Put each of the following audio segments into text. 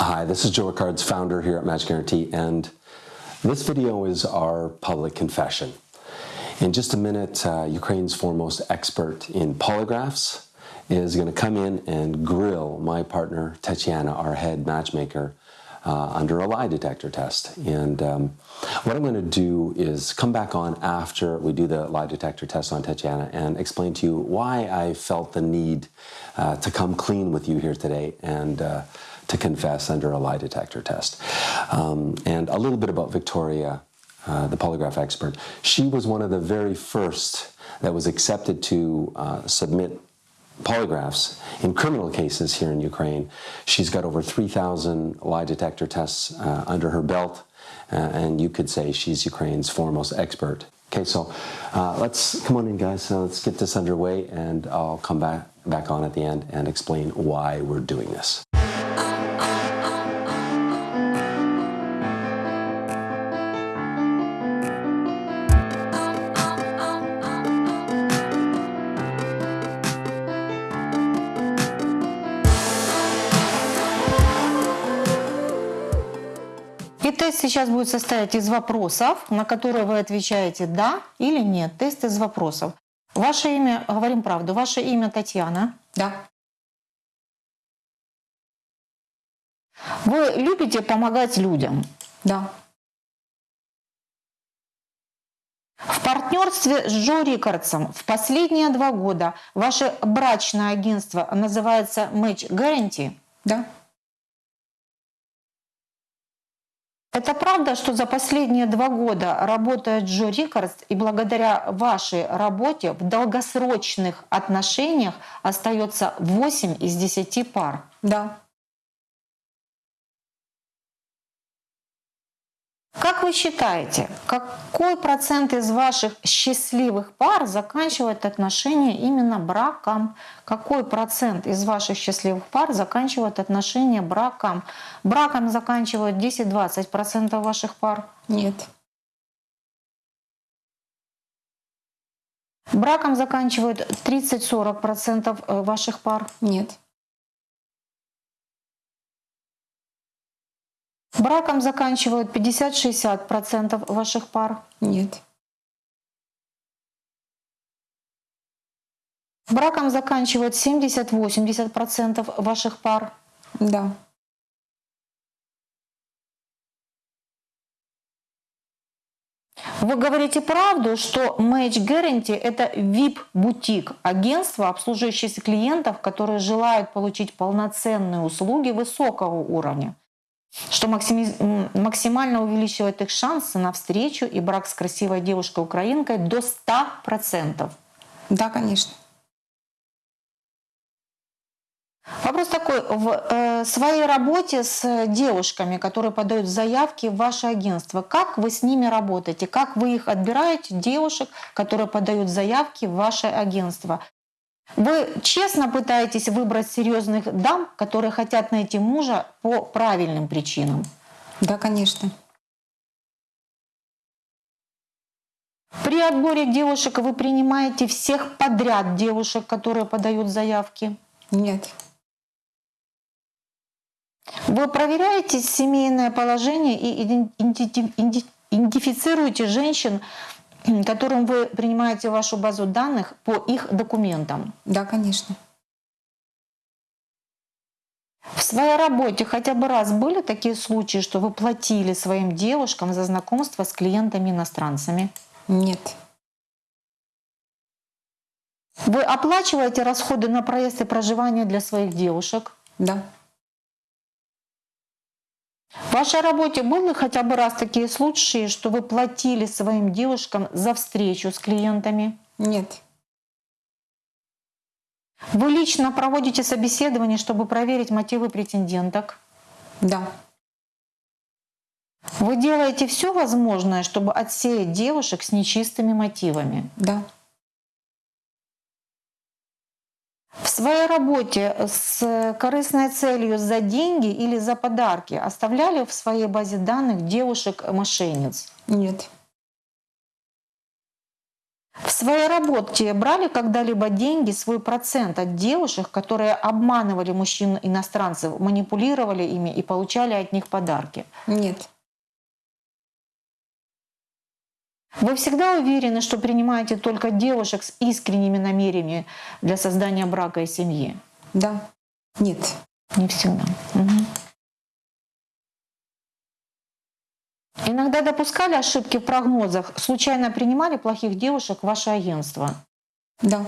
Hi, this is Joe Ricard's founder here at Match Guarantee, and this video is our public confession. In just a minute, uh, Ukraine's foremost expert in polygraphs is going to come in and grill my partner, Tatiana, our head matchmaker, uh, under a lie detector test. And um, what I'm going to do is come back on after we do the lie detector test on Tatiana and explain to you why I felt the need uh, to come clean with you here today and uh, to confess under a lie detector test. Um, and a little bit about Victoria, uh, the polygraph expert. She was one of the very first that was accepted to uh, submit polygraphs in criminal cases here in Ukraine. She's got over 3,000 lie detector tests uh, under her belt, uh, and you could say she's Ukraine's foremost expert. Okay, so uh, let's come on in, guys. So let's get this underway, and I'll come back back on at the end and explain why we're doing this. Сейчас будет состоять из вопросов, на которые вы отвечаете «да» или «нет». Тест из вопросов. Ваше имя, говорим правду, ваше имя Татьяна. Да. Вы любите помогать людям. Да. В партнерстве с Джо Рикардсом в последние два года ваше брачное агентство называется Match Guarantee. Да. Это правда, что за последние два года работает Джо Рикардс, и благодаря вашей работе в долгосрочных отношениях остается 8 из 10 пар? Да. Как вы считаете, какой процент из ваших счастливых пар заканчивает отношения именно браком? Какой процент из ваших счастливых пар заканчивает отношения браком? Браком заканчивают 10-20% ваших пар? Нет. Браком заканчивают 30-40% ваших пар? Нет. Браком заканчивают 50-60% ваших пар? Нет. Браком заканчивают 70-80% ваших пар? Да. Вы говорите правду, что Match Guarantee – это VIP-бутик, агентство, обслуживающее клиентов, которые желают получить полноценные услуги высокого уровня что максимально увеличивает их шансы на встречу и брак с красивой девушкой-украинкой до 100%. Да, конечно. Вопрос такой. В э, своей работе с девушками, которые подают заявки в ваше агентство, как вы с ними работаете? Как вы их отбираете, девушек, которые подают заявки в ваше агентство? Вы честно пытаетесь выбрать серьезных дам, которые хотят найти мужа по правильным причинам? Да, конечно. При отборе девушек вы принимаете всех подряд девушек, которые подают заявки? Нет. Вы проверяете семейное положение и идентифицируете женщин которым вы принимаете вашу базу данных по их документам? Да, конечно. В своей работе хотя бы раз были такие случаи, что вы платили своим девушкам за знакомство с клиентами-иностранцами? Нет. Вы оплачиваете расходы на проезд и проживание для своих девушек? Да. В вашей работе были хотя бы раз такие случаи, что вы платили своим девушкам за встречу с клиентами? Нет. Вы лично проводите собеседование, чтобы проверить мотивы претенденток? Да. Вы делаете все возможное, чтобы отсеять девушек с нечистыми мотивами? Да. В своей работе с корыстной целью за деньги или за подарки оставляли в своей базе данных девушек-мошенниц? Нет. В своей работе брали когда-либо деньги, свой процент от девушек, которые обманывали мужчин-иностранцев, манипулировали ими и получали от них подарки? Нет. Вы всегда уверены, что принимаете только девушек с искренними намерениями для создания брака и семьи? Да. Нет. Не всегда. Мгм. Иногда допускали ошибки в прогнозах, случайно принимали плохих девушек в ваше агентство. Да.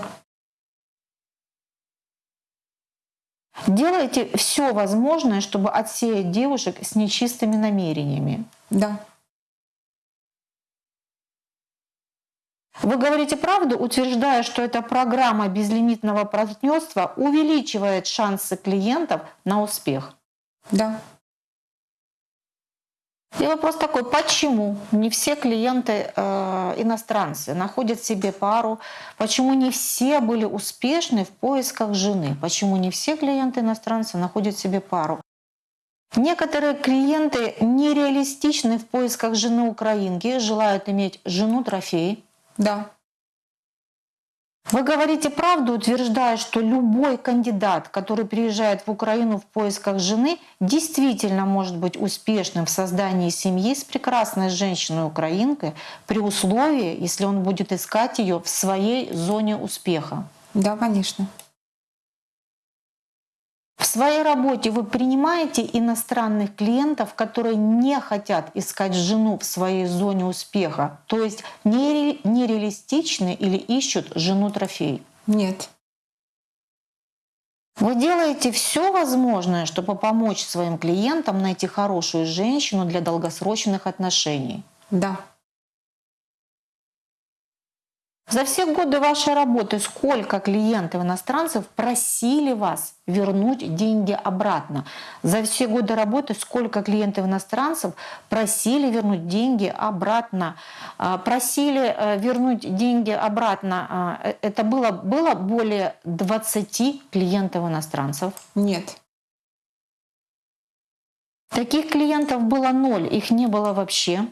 Делаете все возможное, чтобы отсеять девушек с нечистыми намерениями. Да. Вы говорите правду, утверждая, что эта программа безлимитного партнерства увеличивает шансы клиентов на успех. Да. И вопрос такой, почему не все клиенты э, иностранцы находят себе пару, почему не все были успешны в поисках жены, почему не все клиенты иностранцы находят себе пару. Некоторые клиенты нереалистичны в поисках жены украинки, желают иметь жену-трофей. Да. Вы говорите правду, утверждая, что любой кандидат, который приезжает в Украину в поисках жены, действительно может быть успешным в создании семьи с прекрасной женщиной-украинкой при условии, если он будет искать ее в своей зоне успеха. Да, конечно. В своей работе вы принимаете иностранных клиентов, которые не хотят искать жену в своей зоне успеха, то есть нере- нереалистичны или ищут жену-трофей. Нет. Вы делаете все возможное, чтобы помочь своим клиентам найти хорошую женщину для долгосрочных отношений. Да. За все годы вашей работы сколько клиентов иностранцев просили вас вернуть деньги обратно? За все годы работы сколько клиентов иностранцев просили вернуть деньги обратно? А, Просили э, вернуть деньги обратно. а, э, Это было, было более 20 клиентов иностранцев. Нет. Таких клиентов было ноль, их не было вообще,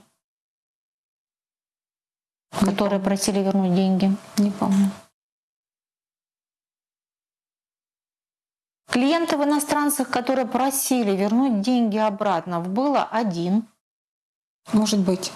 которые просили вернуть деньги. Не помню. Клиентов иностранцев, которые просили вернуть деньги обратно, было один. Может быть.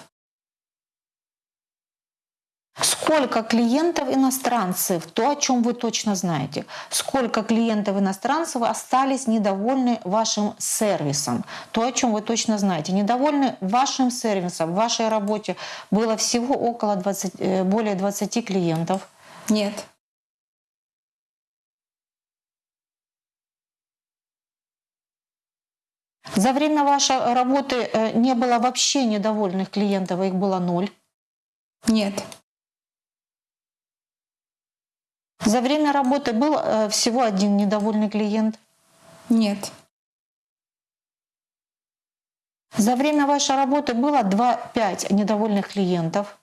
Сколько клиентов иностранцев, то, о чем вы точно знаете, сколько клиентов иностранцев остались недовольны вашим сервисом, то, о чем вы точно знаете, недовольны вашим сервисом, в вашей работе было всего около 20, э, более 20 клиентов. Нет. За время вашей работы э, не было вообще недовольных клиентов, а их было ноль. Нет. За время работы был э, всего один недовольный клиент. Нет. За время вашей работы было 2-5 недовольных клиентов.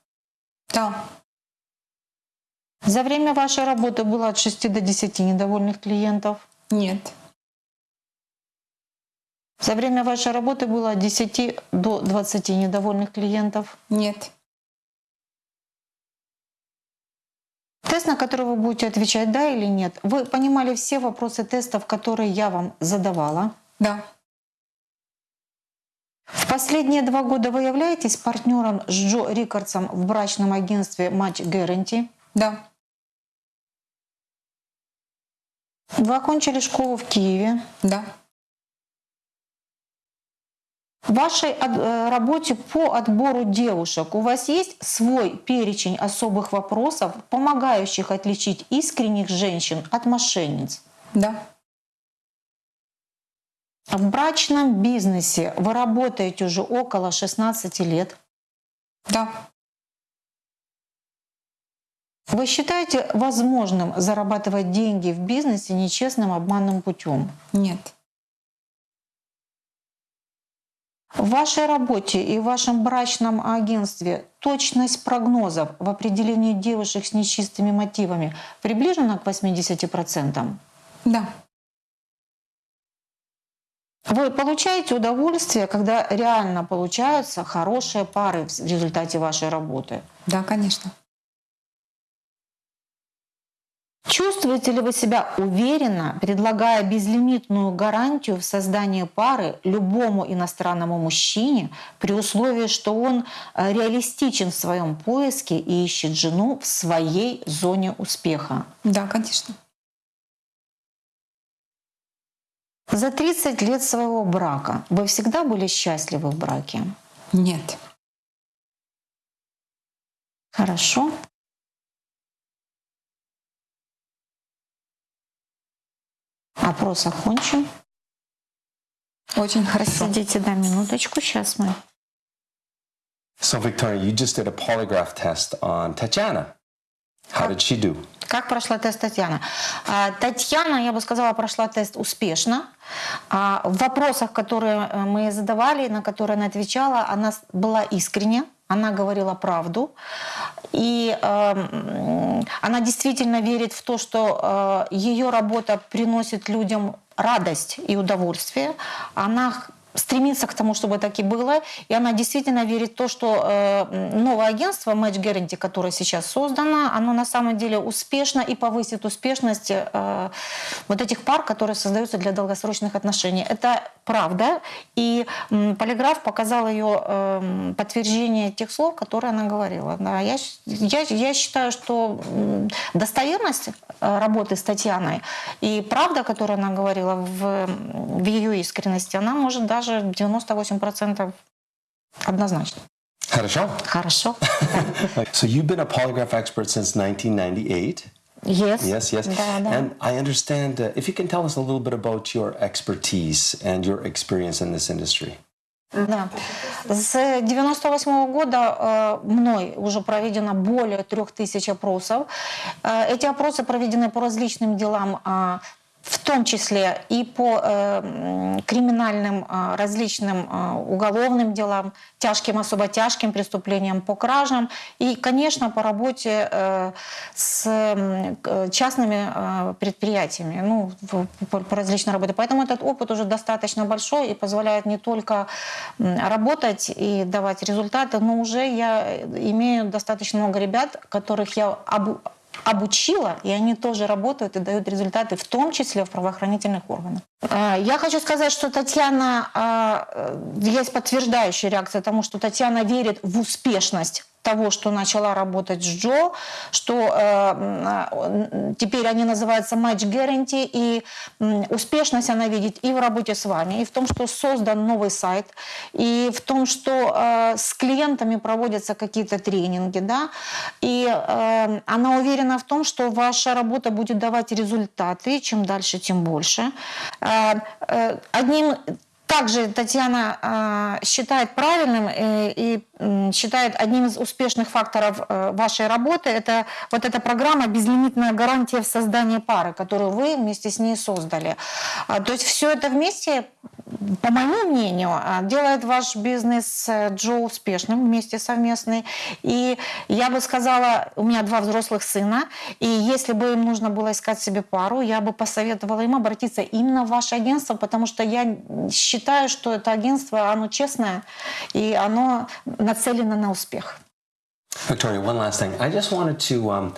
Да. За время вашей работы было от 6 до 10 недовольных клиентов. Нет. За время вашей работы было от 10 до 20 недовольных клиентов. Нет. Тест, на который вы будете отвечать «да» или «нет», вы понимали все вопросы тестов, которые я вам задавала. Да. В последние два года вы являетесь партнером с Джо Рикардсом в брачном агентстве Match Guarantee. Да. Вы окончили школу в Киеве. Да. В вашей э, работе по отбору девушек у вас есть свой перечень особых вопросов, помогающих отличить искренних женщин от мошенниц? Да. В брачном бизнесе вы работаете уже около 16 лет. Да. Вы считаете возможным зарабатывать деньги в бизнесе нечестным обманным путем? Нет. В вашей работе и в вашем брачном агентстве точность прогнозов в определении девушек с нечистыми мотивами приближена к 80%? Да. Вы получаете удовольствие, когда реально получаются хорошие пары в результате вашей работы? Да, конечно. Чувствуете ли вы себя уверенно, предлагая безлимитную гарантию в создании пары любому иностранному мужчине при условии, что он э, реалистичен в своем поиске и ищет жену в своей зоне успеха? Да, конечно. За 30 лет своего брака вы всегда были счастливы в браке? Нет. Хорошо. Опрос окончен. Очень хорошо. Сидите, да, минуточку, сейчас мы. So, Victoria, you just did a polygraph test on Tatiana. How did she do? Как прошла тест Татьяна? А, Татьяна, я бы сказала, прошла тест успешно. А, В вопросах, которые э, мы задавали, на которые она отвечала, она была искренне, она говорила правду. И э, она действительно верит в то, что э, ее работа приносит людям радость и удовольствие. Она стремится к тому, чтобы так и было. И она действительно верит в то, что э, новое агентство Match Guarantee, которое сейчас создано, оно на самом деле успешно и повысит успешность э, вот этих пар, которые создаются для долгосрочных отношений. Это правда. И м, полиграф показал ее э, подтверждение тех слов, которые она говорила. Да, я, я, я считаю, что достоверность э, работы с Татьяной и правда, которую она говорила в, в ее искренности, она может даже 98% однозначно. Хорошо. Хорошо. So, you've been a polygraph expert since 1998. Yes. Yes, yes. Да, да. And I understand uh, if you can tell us a little bit about your expertise and your experience in this industry. Да. С 98 года э, мной уже проведено более трех тысяч опросов. Э, Эти опросы проведены по различным делам, а, в том числе и по э, криминальным а, различным а, уголовным делам, тяжким, особо тяжким преступлениям, по кражам и, конечно, по работе э, с к- частными э, предприятиями, ну, по, по различной работе. Поэтому этот опыт уже достаточно большой и позволяет не только работать и давать результаты, но уже я имею достаточно много ребят, которых я обу- обучила, и они тоже работают и дают результаты, в том числе в правоохранительных органах. А, Я хочу сказать, что Татьяна, а, э, есть подтверждающая реакция тому, что Татьяна верит в успешность того, что начала работать с Джо, что э, м, теперь они называются Match Guarantee, и м, успешность она видит и в работе с вами, и в том, что создан новый сайт, и в том, что э, с клиентами проводятся какие-то тренинги, да, и э, она уверена в том, что ваша работа будет давать результаты, чем дальше, тем больше. Э, э, Одним также Татьяна э, считает правильным э, и считает одним из успешных факторов э, вашей работы это вот эта программа «Безлимитная гарантия в создании пары», которую вы вместе с ней создали. А, То есть все это вместе, по моему мнению, а, делает ваш бизнес э, Джо успешным вместе совместный. И я бы сказала, у меня два взрослых сына, и если бы им нужно было искать себе пару, я бы посоветовала им обратиться именно в ваше агентство, потому что я считаю, что это агентство, оно честное, и оно нацелено на успех. Victoria, one last thing. I just wanted to um,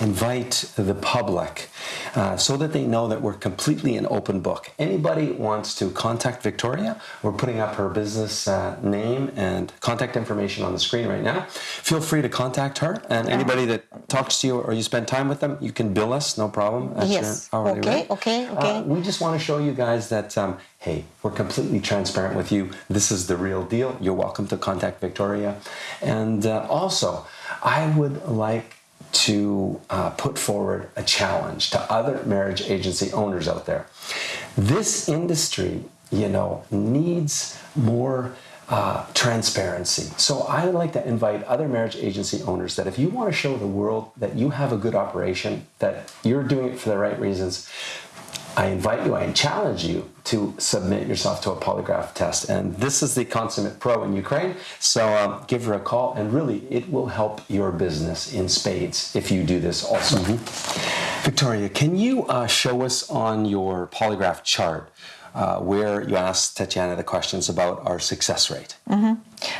invite the public uh, so that they know that we're completely an open book. Anybody wants to contact Victoria, we're putting up her business uh, name and contact information on the screen right now. Feel free to contact her. And anybody that talks to you or you spend time with them, you can bill us, no problem. That's Yes. your hourly Okay, rate. okay, okay. Uh, we just want to show you guys that, um, hey, we're completely transparent with you. This is the real deal. You're welcome to contact Victoria. And uh, also, I would like to uh, put forward a challenge to other marriage agency owners out there. This industry, you know, needs more uh, transparency. So I would like to invite other marriage agency owners that if you want to show the world that you have a good operation, that you're doing it for the right reasons, I invite you, I challenge you to submit yourself to a polygraph test. And this is the consummate pro in Ukraine. So um, give her a call, and really, it will help your business in spades if you do this also. Victoria, can you uh, show us on your polygraph chart uh, where you asked Tatiana the questions about our success rate?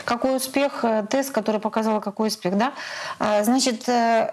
Какой успех, э, тест, который показал, какой успех, да? А, Значит, э,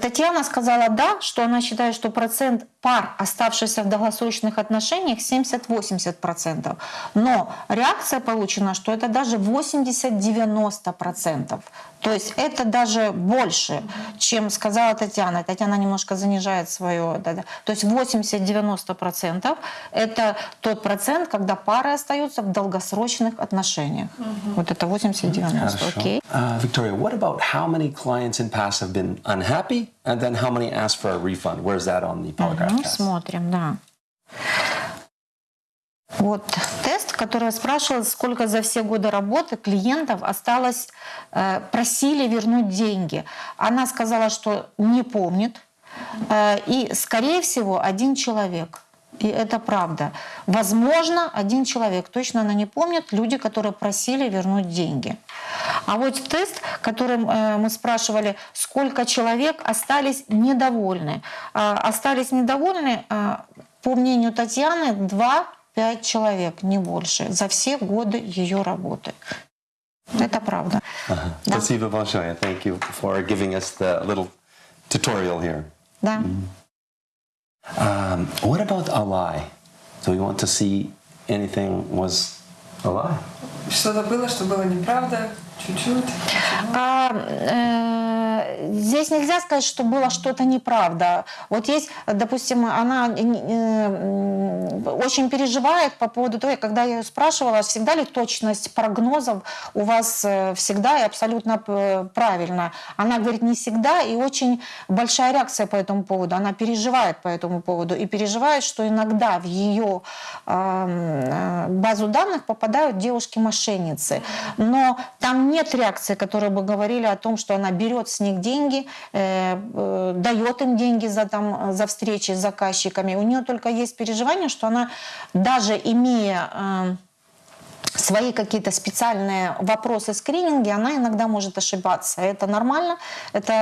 Татьяна сказала да, что она считает, что процент пар, оставшихся в долгосрочных отношениях, 70-80%. Но реакция получена, что это даже 80-90%. То есть это даже больше, чем сказала Татьяна. Татьяна немножко занижает свое. Да, да. То есть 80-90% это тот процент, когда пары остаются в долгосрочных отношениях. Вот это 80-90, окей. Uh, Victoria, what about how many clients in past have been unhappy and then how many ask for a refund? Where's that on the polygraph test? смотрим, да. Вот тест, который я спрашивала, сколько за все годы работы клиентов осталось, э, просили вернуть деньги. Она сказала, что не помнит. Э, и, скорее всего, один человек. И это правда. Возможно, один человек. Точно она не помнит. Люди, которые просили вернуть деньги. А вот тест, которым э, мы спрашивали, сколько человек остались недовольны. Остались недовольны, по мнению Татьяны, 2-5 человек, не больше, за все годы ее работы. Это правда. Да. Спасибо большое. Thank you for giving us the little tutorial here. Да. Um, what about a lie? Do we want to see anything was a lie? Что-то было, что было неправда, чуть-чуть. А, э, здесь нельзя сказать, что было что-то неправда. Вот есть, допустим, она э, очень переживает по поводу того, когда я ее спрашивала, всегда ли точность прогнозов у вас э, всегда и абсолютно э, правильно. Она говорит, не всегда, и очень большая реакция по этому поводу. Она переживает по этому поводу и переживает, что иногда в ее э, базу данных попадают девушки-мошенницы. Но там нет реакции, которые бы говорили о том, что она берет с них деньги, э, э, дает им деньги за, там, за встречи с заказчиками. У нее только есть переживание, что она даже имея э, свои какие-то специальные вопросы скрининги, она иногда может ошибаться. Это нормально. Это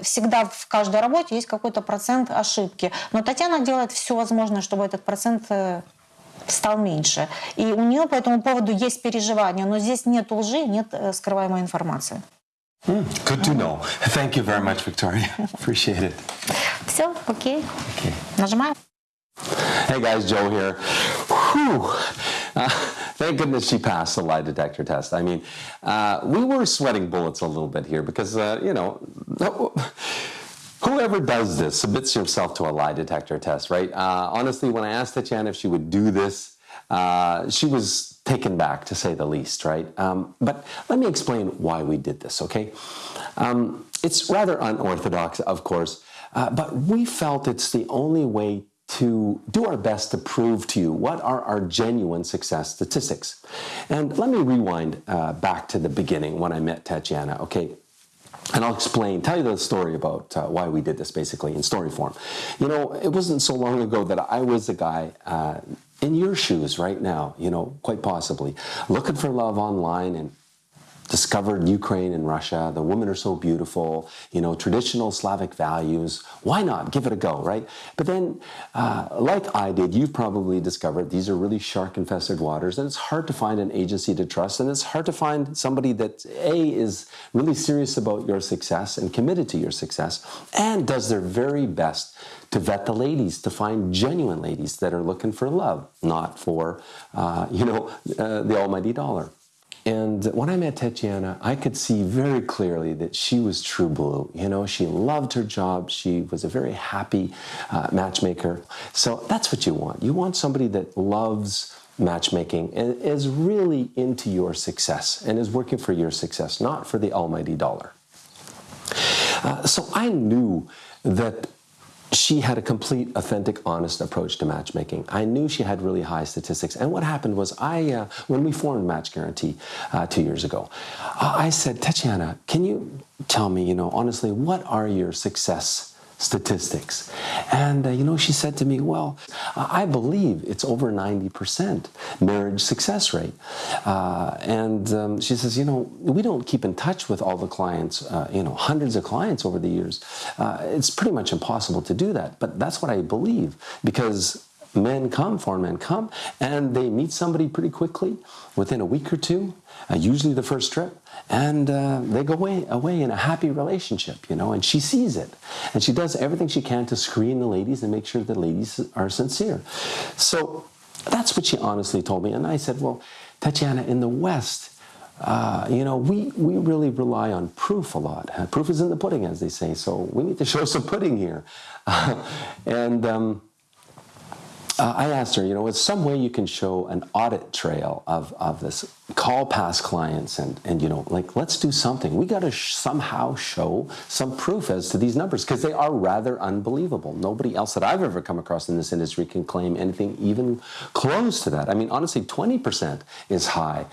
э, всегда в каждой работе есть какой-то процент ошибки. Но Татьяна делает все возможное, чтобы этот процент э, стал меньше. И у нее по этому поводу есть переживания, но здесь нет лжи, нет э, скрываемой информации. Hmm, good to know. Thank you very much, Victoria. Appreciate it. Все, окей. Okay. Нажимаем. Hey guys, Joe here. Whew. Uh, thank goodness she passed the lie detector test. I mean, uh, we were sweating bullets a little bit here because, uh, you know, whoever does this submits yourself to a lie detector test, right? Uh, honestly, when I asked Tatiana if she would do this, uh, she was taken back to say the least, right? Um, but let me explain why we did this, okay? Um, it's rather unorthodox, of course, uh, but we felt it's the only way to do our best to prove to you what are our genuine success statistics. And let me rewind uh, back to the beginning when I met Tatiana, okay? And I'll explain, tell you the story about uh, why we did this basically in story form. You know, it wasn't so long ago that I was a guy uh, in your shoes right now, you know, quite possibly, looking for love online and discovered Ukraine and Russia. The women are so beautiful, you know, traditional Slavic values. Why not? Give it a go, right? But then, uh, like I did, you've probably discovered these are really shark infested waters, and it's hard to find an agency to trust, and it's hard to find somebody that, A, is really serious about your success and committed to your success, and does their very best to vet the ladies, to find genuine ladies that are looking for love, not for, uh, you know, uh, the almighty dollar. And when I met Tatiana, I could see very clearly that she was true blue. You know, she loved her job. She was a very happy uh, matchmaker. So that's what you want. You want somebody that loves matchmaking and is really into your success and is working for your success, not for the almighty dollar. Uh, so I knew that she had a complete, authentic, honest approach to matchmaking. I knew she had really high statistics. And what happened was, I, uh, when we formed Match Guarantee uh, two years ago, I said, Tatiana, can you tell me, you know, honestly, what are your success statistics. And, uh, you know, she said to me, Well, I believe it's over 90% marriage success rate. Uh, and um, she says, You know, we don't keep in touch with all the clients, uh, you know, hundreds of clients over the years. Uh, it's pretty much impossible to do that. But that's what I believe because men come, foreign men come, and they meet somebody pretty quickly within a week or two, uh, usually the first trip, and uh, they go away, away in a happy relationship, you know, and she sees it. And she does everything she can to screen the ladies and make sure the ladies are sincere. So that's what she honestly told me. And I said, well, Tatiana, in the West, uh, you know, we, we really rely on proof a lot. Uh, proof is in the pudding, as they say. So we need to show some pudding here. and um, uh, I asked her, you know, is some way you can show an audit trail of, of this, call past clients and, and, you know, like, let's do something. We got to sh somehow show some proof as to these numbers because they are rather unbelievable. Nobody else that I've ever come across in this industry can claim anything even close to that. I mean, honestly, 20% is high.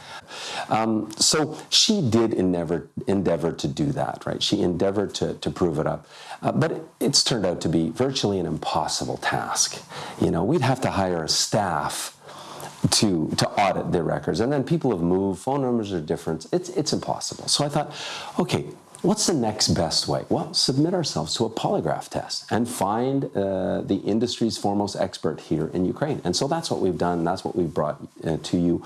Um, so she did endeavor, endeavor to do that, right? She endeavored to, to prove it up. Uh, but it, it's turned out to be virtually an impossible task. You know, we'd have to hire a staff to to audit their records, and then people have moved. Phone numbers are different. It's it's impossible. So I thought, okay, what's the next best way? Well, submit ourselves to a polygraph test and find uh, the industry's foremost expert here in Ukraine. And so that's what we've done. That's what we've brought uh, to you.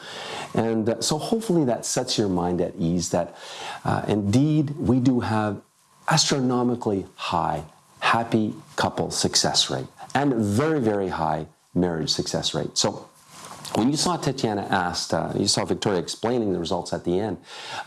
And uh, so hopefully that sets your mind at ease that uh, indeed we do have astronomically high happy couple success rate and very, very high marriage success rate. So when you saw Tatiana asked, uh, you saw Victoria explaining the results at the end,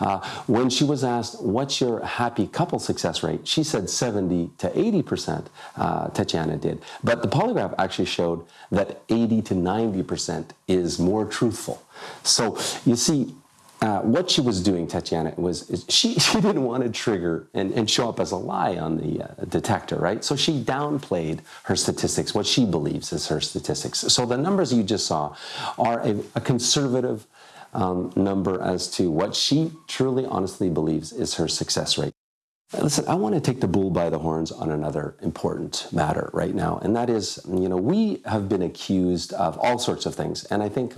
uh, when she was asked, what's your happy couple success rate? She said 70 to 80%, uh, Tatiana did. But the polygraph actually showed that 80 to 90% is more truthful. So you see, uh, what she was doing, Tatiana, was she, she didn't want to trigger and, and show up as a lie on the uh, detector, right? So she downplayed her statistics, what she believes is her statistics. So the numbers you just saw are a, a conservative um, number as to what she truly, honestly believes is her success rate. Listen, I want to take the bull by the horns on another important matter right now, and that is, you know, we have been accused of all sorts of things, and I think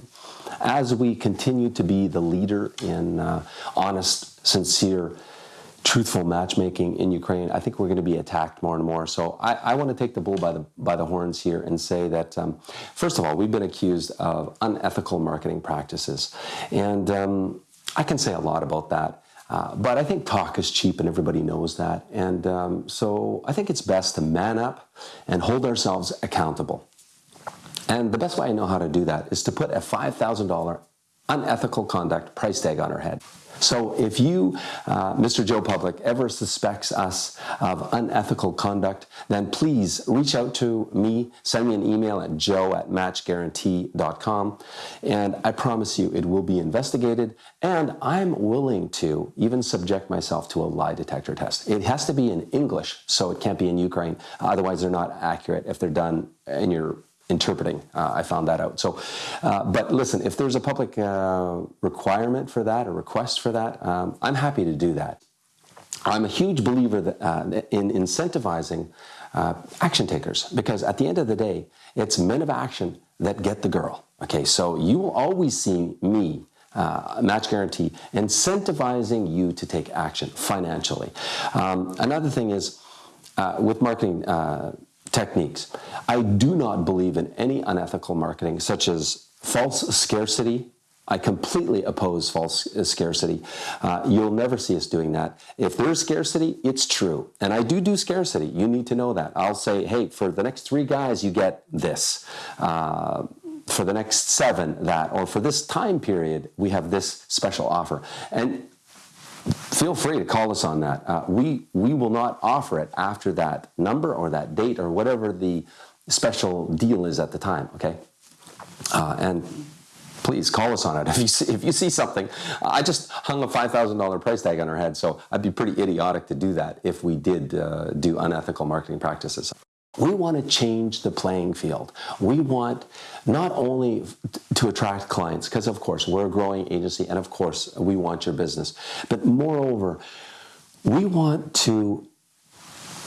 as we continue to be the leader in uh, honest, sincere, truthful matchmaking in Ukraine, I think we're going to be attacked more and more. So I, I want to take the bull by the by the horns here and say that um, first of all, we've been accused of unethical marketing practices, and um, I can say a lot about that. Uh, but I think talk is cheap and everybody knows that. And um, so I think it's best to man up and hold ourselves accountable. And the best way I know how to do that is to put a $5,000 unethical conduct price tag on our head. So if you, uh, Mr. Joe Public, ever suspects us of unethical conduct, then please reach out to me, send me an email at joe at matchguarantee.com, and I promise you it will be investigated, and I'm willing to even subject myself to a lie detector test. It has to be in English, so it can't be in Ukraine, otherwise they're not accurate if they're done in your interpreting. Uh, I found that out. So, uh, but listen, if there's a public uh, requirement for that, a request for that, um, I'm happy to do that. I'm a huge believer that, uh, in incentivizing uh, action takers because at the end of the day, it's men of action that get the girl. Okay, so you will always see me uh, match guarantee, incentivizing you to take action financially. Um, another thing is uh, with marketing uh, techniques. I do not believe in any unethical marketing, such as false scarcity. I completely oppose false scarcity. Uh, you'll never see us doing that. If there's scarcity, it's true. And I do do scarcity. You need to know that. I'll say, hey, for the next three guys, you get this. Uh, for the next seven, that. Or for this time period, we have this special offer. And feel free to call us on that. Uh, we, we will not offer it after that number or that date or whatever the special deal is at the time, okay? Uh, and please call us on it. If you see, if you see something, I just hung a $5,000 price tag on her head, so I'd be pretty idiotic to do that if we did uh, do unethical marketing practices. We want to change the playing field. We want not only to attract clients, because of course we're a growing agency and of course we want your business, but moreover, we want to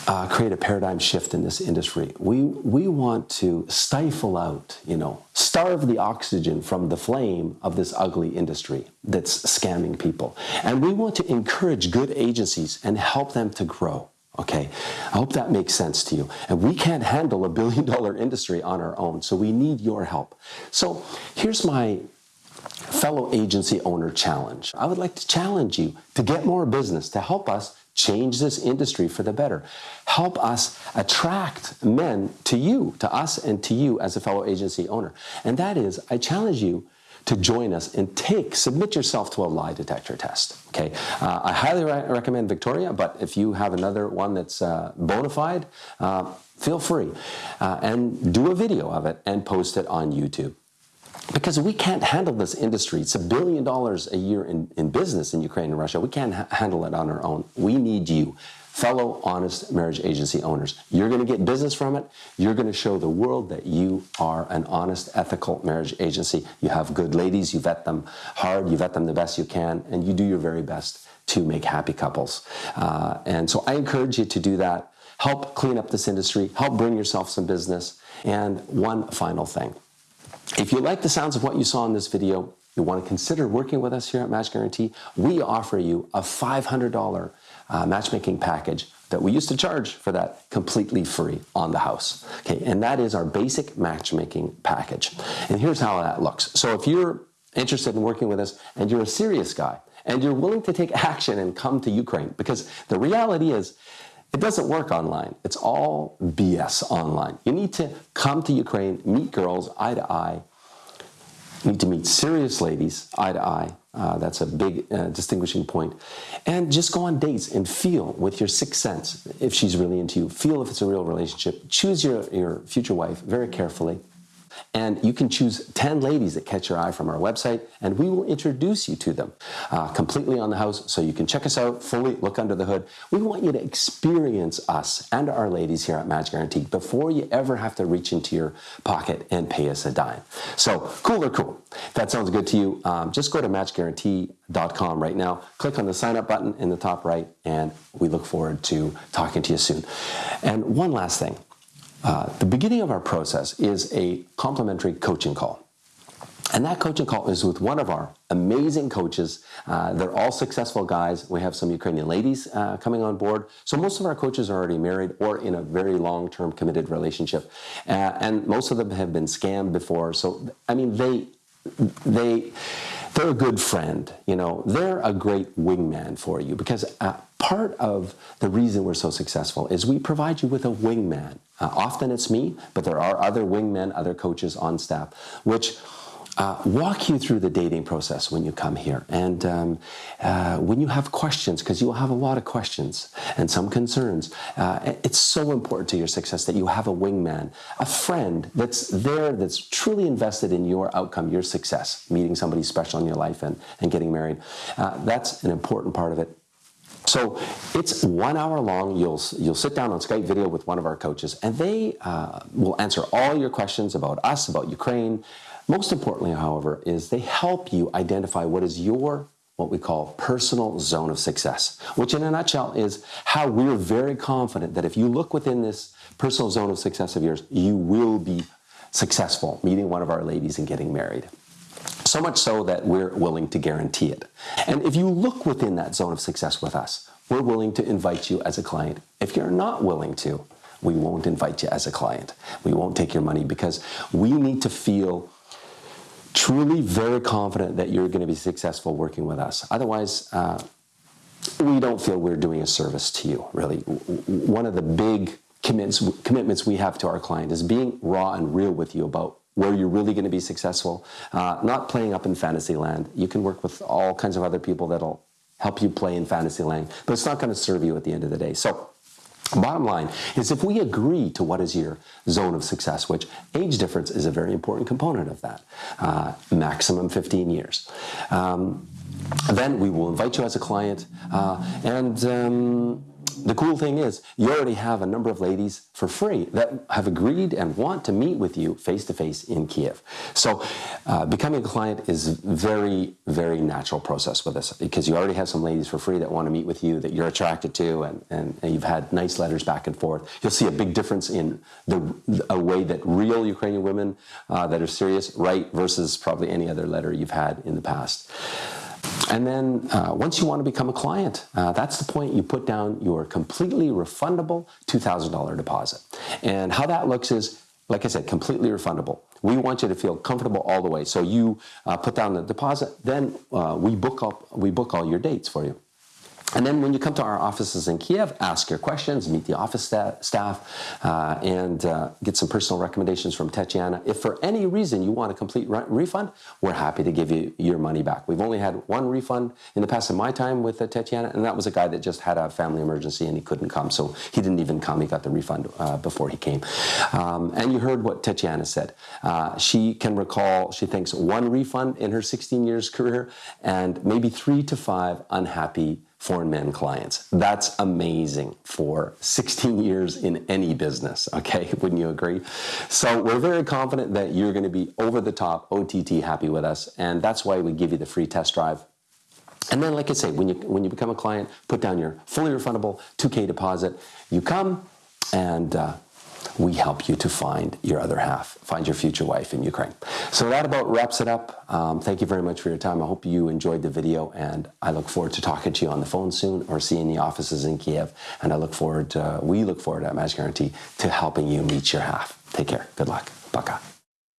uh, create a paradigm shift in this industry. We, we want to stifle out, you know, starve the oxygen from the flame of this ugly industry that's scamming people. And we want to encourage good agencies and help them to grow Okay, I hope that makes sense to you. And we can't handle a billion dollar industry on our own, so we need your help. So here's my fellow agency owner challenge. I would like to challenge you to get more business, to help us change this industry for the better. Help us attract men to you, to us, and to you as a fellow agency owner. And that is, I challenge you to join us and take, submit yourself to a lie detector test. Okay, uh, I highly re recommend Victoria, but if you have another one that's uh, bona fide, uh, feel free uh, and do a video of it and post it on YouTube. Because we can't handle this industry. It's a billion dollars a year in, in business in Ukraine and Russia. We can't ha handle it on our own. We need you fellow honest marriage agency owners. You're going to get business from it. You're going to show the world that you are an honest, ethical marriage agency. You have good ladies, you vet them hard, you vet them the best you can, and you do your very best to make happy couples. Uh, and so I encourage you to do that. Help clean up this industry, help bring yourself some business. And one final thing. If you like the sounds of what you saw in this video, you want to consider working with us here at Match Guarantee, we offer you a $500 uh, matchmaking package that we used to charge for that completely free on the house. Okay, and that is our basic matchmaking package. And here's how that looks. So if you're interested in working with us and you're a serious guy and you're willing to take action and come to Ukraine, because the reality is it doesn't work online. It's all BS online. You need to come to Ukraine, meet girls eye to eye, you need to meet serious ladies eye to eye. Uh, that's a big uh, distinguishing point. And just go on dates and feel with your sixth sense if she's really into you. Feel if it's a real relationship. Choose your, your future wife very carefully. And you can choose 10 ladies that catch your eye from our website, and we will introduce you to them uh, completely on the house so you can check us out fully, look under the hood. We want you to experience us and our ladies here at Match Guarantee before you ever have to reach into your pocket and pay us a dime. So, cool or cool? If that sounds good to you, um, just go to matchguarantee.com right now, click on the sign up button in the top right, and we look forward to talking to you soon. And one last thing. Uh, the beginning of our process is a complimentary coaching call. And that coaching call is with one of our amazing coaches. Uh, they're all successful guys. We have some Ukrainian ladies uh, coming on board. So most of our coaches are already married or in a very long-term committed relationship. Uh, and most of them have been scammed before. So, I mean, they, they, they're a good friend. You know, they're a great wingman for you because uh, part of the reason we're so successful is we provide you with a wingman. Uh, often it's me, but there are other wingmen, other coaches on staff, which uh, walk you through the dating process when you come here. And um, uh, when you have questions, because you'll have a lot of questions and some concerns, uh, it's so important to your success that you have a wingman, a friend that's there, that's truly invested in your outcome, your success, meeting somebody special in your life and, and getting married. Uh, that's an important part of it. So it's one hour long. You'll, you'll sit down on Skype video with one of our coaches, and they uh, will answer all your questions about us, about Ukraine. Most importantly, however, is they help you identify what is your what we call personal zone of success, which in a nutshell is how we're very confident that if you look within this personal zone of success of yours, you will be successful meeting one of our ladies and getting married. So much so that we're willing to guarantee it. And if you look within that zone of success with us, we're willing to invite you as a client. If you're not willing to, we won't invite you as a client. We won't take your money because we need to feel truly very confident that you're going to be successful working with us. Otherwise, uh, we don't feel we're doing a service to you, really. One of the big commitments, commitments we have to our client is being raw and real with you about where you're really going to be successful, uh, not playing up in fantasy land. You can work with all kinds of other people that'll help you play in fantasy land, but it's not going to serve you at the end of the day. So Bottom line is if we agree to what is your zone of success, which age difference is a very important component of that, uh, maximum 15 years, um, then we will invite you as a client uh, and um, the cool thing is you already have a number of ladies for free that have agreed and want to meet with you face to face in Kiev. So uh, becoming a client is very, very natural process with us because you already have some ladies for free that want to meet with you that you're attracted to and, and, and you've had nice letters back and forth. You'll see a big difference in the a way that real Ukrainian women uh, that are serious write versus probably any other letter you've had in the past. And then uh, once you want to become a client, uh, that's the point you put down your completely refundable $2,000 deposit. And how that looks is, like I said, completely refundable. We want you to feel comfortable all the way. So you uh, put down the deposit, then uh, we book up, we book all your dates for you. And then when you come to our offices in Kiev, ask your questions, meet the office sta staff, uh, and uh, get some personal recommendations from Tetiana. If for any reason you want a complete re refund, we're happy to give you your money back. We've only had one refund in the past in my time with uh, and that was a guy that just had a family emergency and he couldn't come, so he didn't even come. He got the refund uh, before he came. Um, and you heard what Tetiana said. Uh, she can recall, she thinks, one refund in her 16 years career and maybe three to five unhappy foreign men clients. That's amazing for 16 years in any business, okay? Wouldn't you agree? So we're very confident that you're gonna be over the top OTT happy with us, and that's why we give you the free test drive. And then, like I say, when you, when you become a client, put down your fully refundable 2K deposit. You come and uh, we help you to find your other half, find your future wife in Ukraine. So that about wraps it up. Um, thank you very much for your time. I hope you enjoyed the video, and I look forward to talking to you on the phone soon or seeing the offices in Kiev. And I look forward, to, we look forward at Match Guarantee to helping you meet your half. Take care. Good luck. Baka.